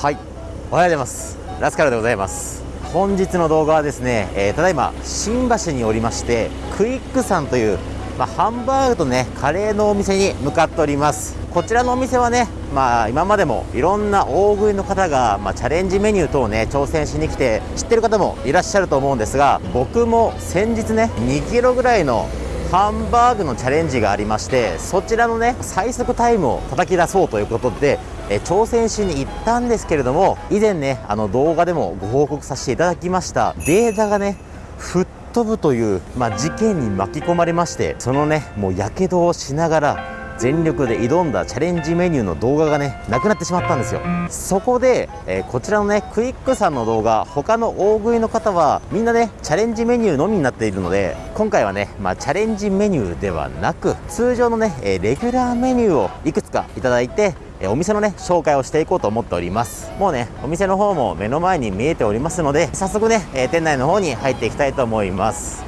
はい。おはようございます。ラスカルでございます。本日の動画はですね、えー、ただいま新橋におりましてクイックさんという、まあ、ハンバーグとねカレーのお店に向かっております。こちらのお店はねまあ今までもいろんな大食いの方が、まあ、チャレンジメニュー等をね挑戦しに来て知ってる方もいらっしゃると思うんですが僕も先日ね2キロぐらいのハンバーグのチャレンジがありましてそちらのね最速タイムを叩き出そうということでえ挑戦しに行ったんですけれども以前ねあの動画でもご報告させていただきましたデータがね吹っ飛ぶという、まあ、事件に巻き込まれましてそのねもうやけどをしながら全力で挑んだチャレンジメニューの動画がねなくなってしまったんですよ。そこで、えー、こちらのねクイックさんの動画他の大食いの方はみんなねチャレンジメニューのみになっているので今回はね、まあ、チャレンジメニューではなく通常のね、えレギュラーメニューをいくつかいただいてお店のね紹介をしていこうと思っております。もうねお店の方も目の前に見えておりますので早速ねえ店内の方に入っていきたいと思います。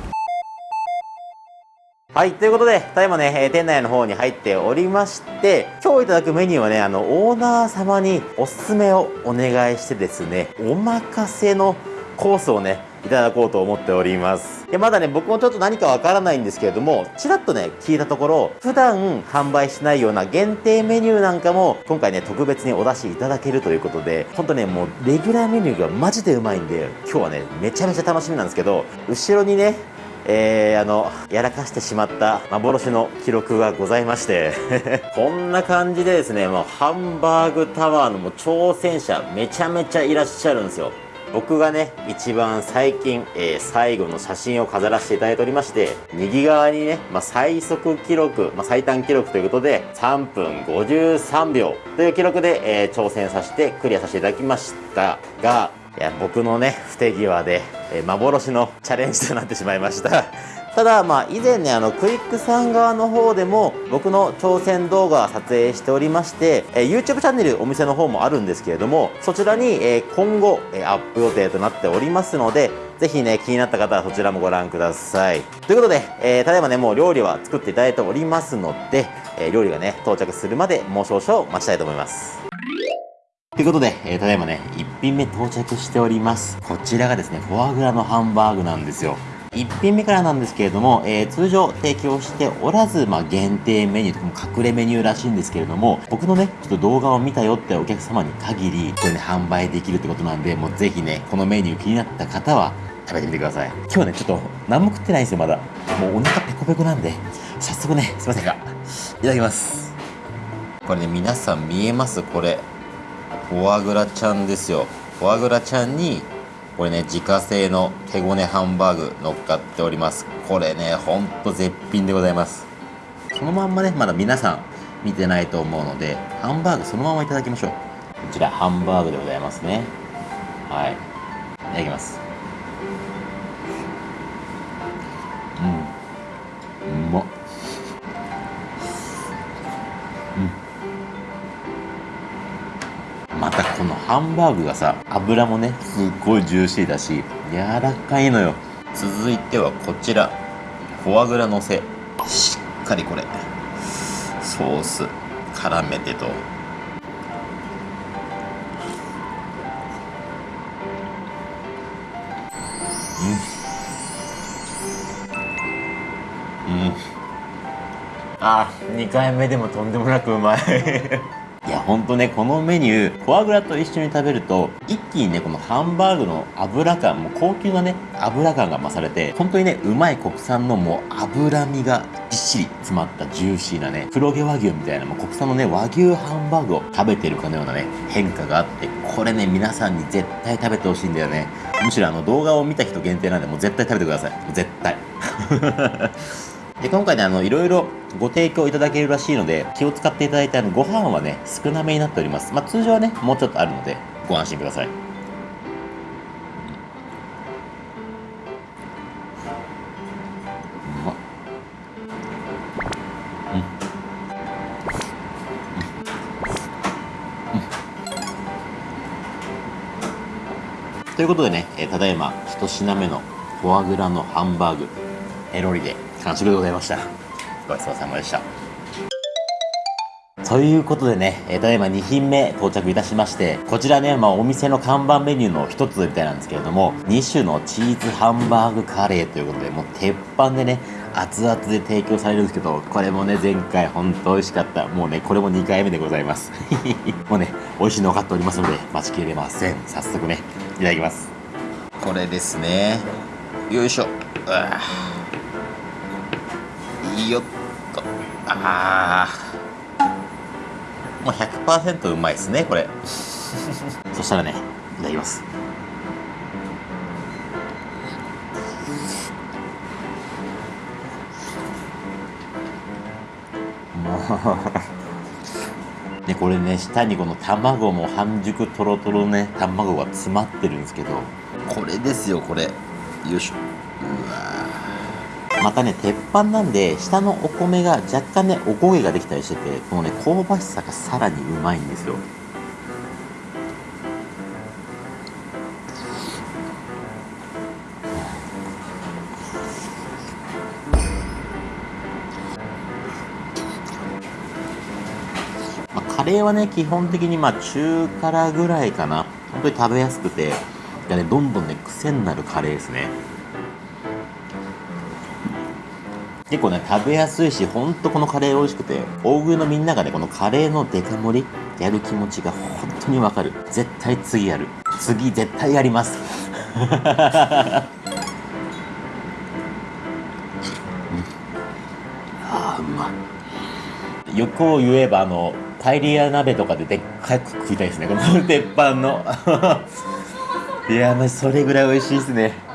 はい、ということで、ただいまね、え店内の方に入っておりまして、今日いただくメニューはね、あの、オーナー様におすすめをお願いしてですね、お任せのコースをね、いただこうと思っております。でまだね僕もちょっと何かわからないんですけれどもちらっとね聞いたところ普段販売しないような限定メニューなんかも今回ね特別にお出しいただけるということで本当ねもうレギュラーメニューがマジでうまいんで今日はねめちゃめちゃ楽しみなんですけど後ろにねえー、あのやらかしてしまった幻の記録がございまして こんな感じでですねもうハンバーグタワーのもう挑戦者めちゃめちゃいらっしゃるんですよ。僕がね一番最近、えー、最後の写真を飾らせていただいておりまして右側にね、まあ、最速記録、まあ、最短記録ということで3分53秒という記録で、えー、挑戦させてクリアさせていただきましたがいや僕のね不手際で、え、幻のチャレンジとなってしまいました ただ、まあ、以前ね、あの、クイックさん側の方でも、僕の挑戦動画撮影しておりまして、え、YouTube チャンネルお店の方もあるんですけれども、そちらに、え、今後、え、アップ予定となっておりますので、ぜひね、気になった方はそちらもご覧ください。ということで、えー、ただいまね、もう料理は作っていただいておりますので、えー、料理がね、到着するまでもう少々待ちたいと思います。ということで、えー、ただいまね、1品目到着しております。こちらがですね、フォアグラのハンバーグなんですよ。1品目からなんですけれども、えー、通常提供しておらず、まあ、限定メニューとかも隠れメニューらしいんですけれども、僕のね、ちょっと動画を見たよってお客様に限り、これね、販売できるってことなんで、もうぜひね、このメニュー気になった方は、食べてみてください。今日ね、ちょっと何も食ってないんですよ、まだ。もうお腹ペコペコなんで、早速ね、すいませんが、いただきます。これね、皆さん見えます？これ。フォアグラちゃんですよ。フォアグラちゃんに、これね自家製の手ごねハンバーグ乗っかっております。これねほんと絶品でございます。そのまんまねまだ皆さん見てないと思うのでハンバーグそのままいただきましょう。こちらハンバーグでございますね。はい。いただきます。ハンバーグがさ油もねすっごいジューシーだし柔らかいのよ。続いてはこちら。フォアグラのせ。しっかりこれ。ソース。絡めてと。うん。うん。あ2回目でもとんでもなくうまい。ほんとねこのメニューフォアグラと一緒に食べると一気にねこのハンバーグの油感もう高級なね油感が増されて本当にねうまい国産のもう脂身がぎっしり詰まったジューシーなね黒毛和牛みたいなもう国産のね和牛ハンバーグを食べてるかのようなね変化があってこれね皆さんに絶対食べてほしいんだよね。むしろあの動画を見た人限定なんでもう絶対食べてください。絶対。で今回ねあのいろいろご提供いただけるらしいので気を使っていただいてあのご飯はね少なめになっております。まあ通常はねもうちょっとあるのでご安心ください。ということでね、えー、ただいま一品目のフォアグラのハンバーグペロリで完食でございました。ごちそうさまでしたということでね、えー、ただいま2品目到着いたしまして、こちらね、まあお店の看板メニューの一つみたいなんですけれども、2種のチーズハンバーグカレーということで、もう鉄板でね、熱々で提供されるんですけど、これもね、前回本当美味しかった。もうね、これも2回目でございます。もうね、美味しいの分かっておりますので、待ちきれません。早速ね、いただきます。これですね。よいしょ。いいよっと。ああ。もう100%うまいですねこれ。そしたらねいただきます。もう。ねこれね下にこの卵も半熟とろとろね卵が詰まってるんですけどこれですよこれ。よいしょ。うわまたね鉄板なんで下のお米が若干ねおこげができたりしててこのね香ばしさがさらにうまいんですよ。まカレーはね基本的にまあ中辛ぐらいかな。本当に食べやすくてねどんどんね癖になるカレーですね。結構ね食べやすいしほんとこのカレー美味しくて大食いのみんながねこのカレーのデカ盛りやる気持ちが本当にわかる。絶対次やる。次絶対やります。うん、あうまい。欲を言えばあのパエリア鍋とかででっかく食いたいですね。この鉄板の。いやまあそれぐらい美味しいですね。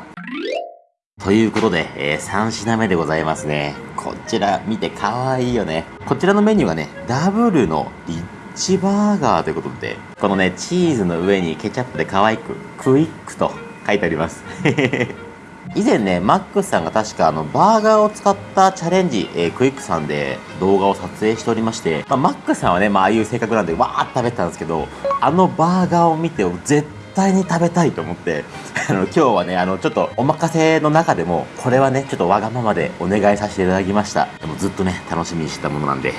ということで、えー、3品目でございますね。こちら見て可愛いよね。こちらのメニューがね、ダブルのリッチバーガーということで、このね、チーズの上にケチャップで可愛く、クイックと書いてあります。以前ね、マックスさんが確かあの、バーガーを使ったチャレンジ、えー、クイックさんで動画を撮影しておりまして、まあ、マックスさんはね、まあ、あいう性格なんで、わーって食べてたんですけど、あのバーガーを見て、絶対に食べたいと思って、あの、今日はね、あの、ちょっとお任せの中でも、これはね、ちょっとわがままでお願いさせていただきました。でもずっとね、楽しみにしてたものなんで、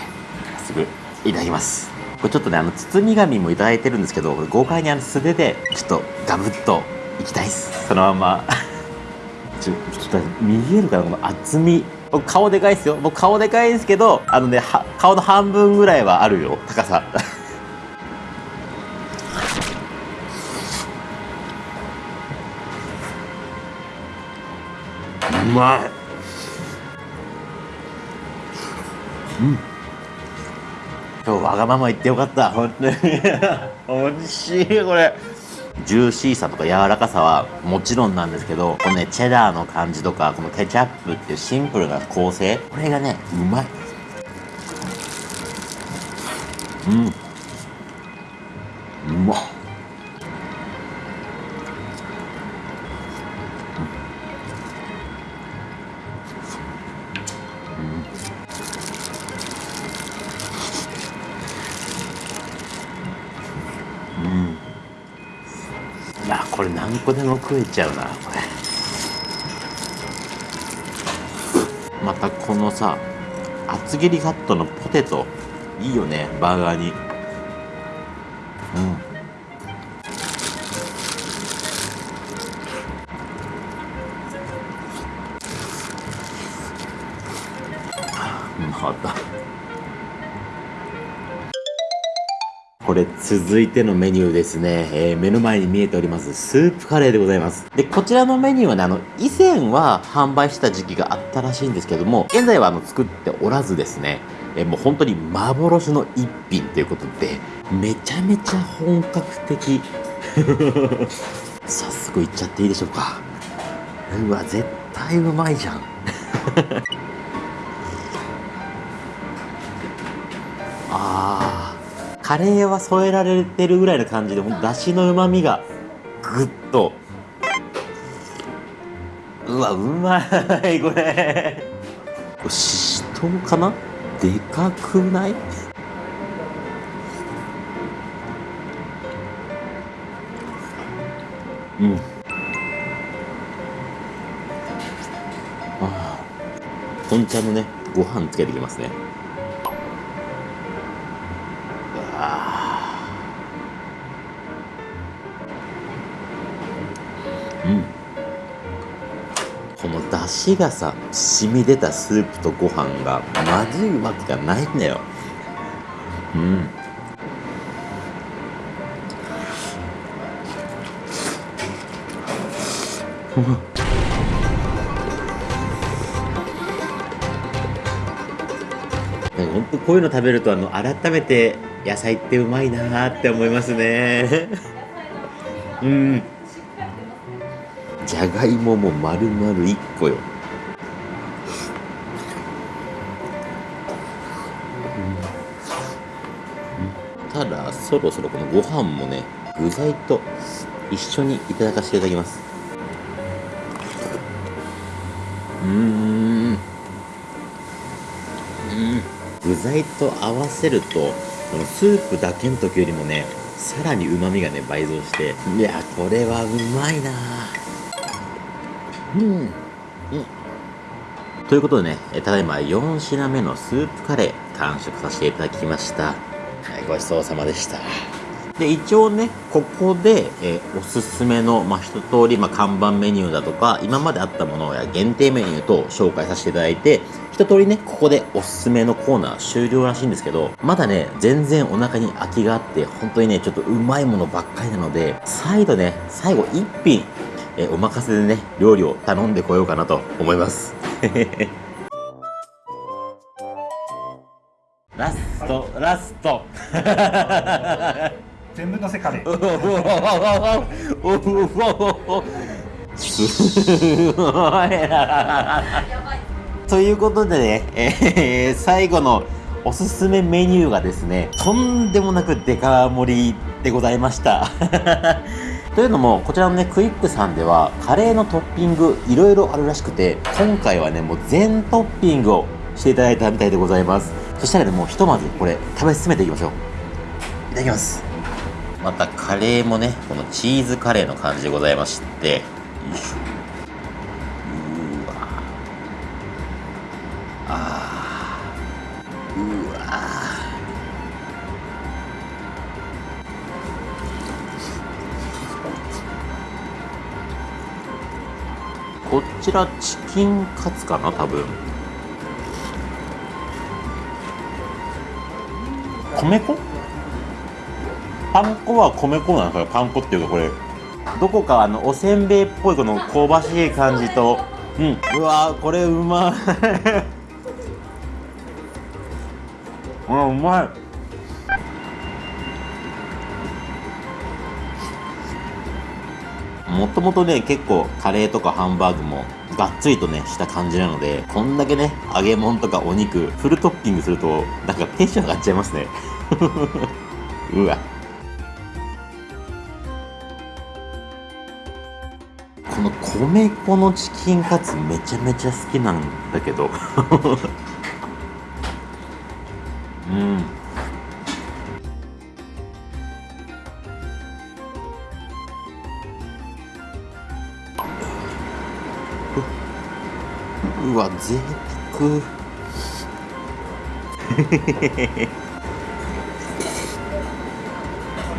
早速、いただきます。これちょっとね、あの、包み紙もいただいてるんですけど、これ豪快にあの素手で、ちょっとガブッといきたいっす。そのまま。ちょ、ちょっと見えるかなこの厚み。僕顔でかいっすよ。僕顔でかいんですけど、あのね、顔の半分ぐらいはあるよ、高さ。まい。うん。今日わがまま言ってよかった。本当に。美味しいこれ。ジューシーさとか柔らかさはもちろんなんですけどこのねチェダーの感じとかこのケチャップっていうシンプルな構成これがねうまい。うんも食えちゃうなこれまたこのさ厚切りカットのポテト。いいよねバーガーに。うん。続いてのメニューですね、えー、目の前に見えておりますスープカレーでございます。でこちらのメニューはねあの以前は販売した時期があったらしいんですけども現在はあの作っておらずですね。えもう本当に幻の一品ということでめちゃめちゃ本格的。早速いっちゃっていいでしょうか。うわ絶対うまいじゃん。カレーは添えられてるぐらいの感じでだしのうまみがぐっと。うわうまいこれ。これししとうかな？でかくない？うん。ああ本茶のねご飯つけてきますね。この出汁がさ染み出たスープとご飯がマジうまくがないんだよ。うん。本当こういうの食べるとあの改めて野菜ってうまいなって思いますね。うん。じゃがいもも丸々1個よ、ただそろそろこのご飯もね具材と一緒にいただかせていただきます。うん。うん。具材と合わせるとこのスープだけの時よりもねさらにうまみがね倍増していやこれはうまいなうん、ということでねただいま4品目のスープカレー完食させていただきました。はいごちそうさまでした。で一応ねここで、え、おすすめの、まあ、一通り、まあ、看板メニューだとか今まであったものや限定メニューと紹介させていただいて一通りねここでおすすめのコーナー終了らしいんですけどまだね全然お腹に空きがあって本当にねちょっとうまいものばっかりなので再度ね最後一品、えー、お任せでね料理を頼んでこようかなと思います。ラストラスト。全部のせカレー。すごいなということでね、えー、最後のおすすめメニューがですねとんでもなくデカ盛りでございましたというのもこちらのねクイックさんではカレーのトッピングいろいろあるらしくて今回はねもう全トッピングをしていただいたみたいでございます。そしたらねもうひとまずこれ食べ進めていきましょう。いただきます。またカレーもねこのチーズカレーの感じでございましてよいしょ。こちらチキンカツかな多分。米粉？パン粉は米粉なんですか？パン粉っていうかこれどこかあのおせんべいっぽいこの香ばしい感じと。うん。うわこれうまい。うまい。もともとね結構カレーとかハンバーグもがっつりとねした感じなのでこんだけね揚げ物とかお肉フルトッピングするとなんかテンション上がっちゃいますね。うわ。この米粉のチキンカツめちゃめちゃ好きなんだけど。うわ贅沢。う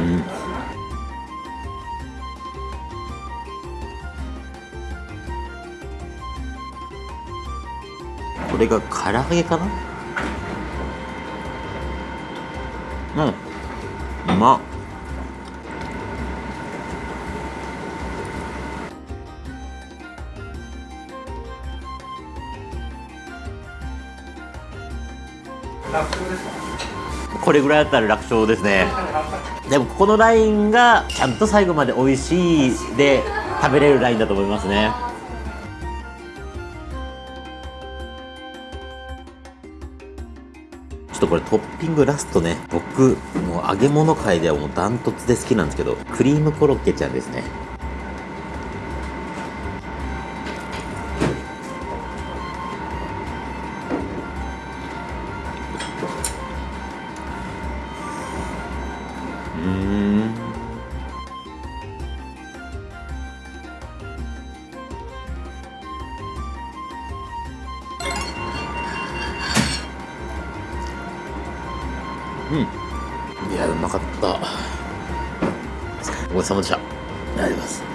ん。これが唐揚げかな？うん。うまっ。これぐらいだったら楽勝ですね。でもここのラインがちゃんと最後まで美味しいで食べれるラインだと思いますね。ちょっとこれトッピングラストね。僕もう揚げ物界ではもうダントツで好きなんですけどクリームコロッケちゃんですね。うん。いやうまかった。ごちそうさまでした。ありがとうございます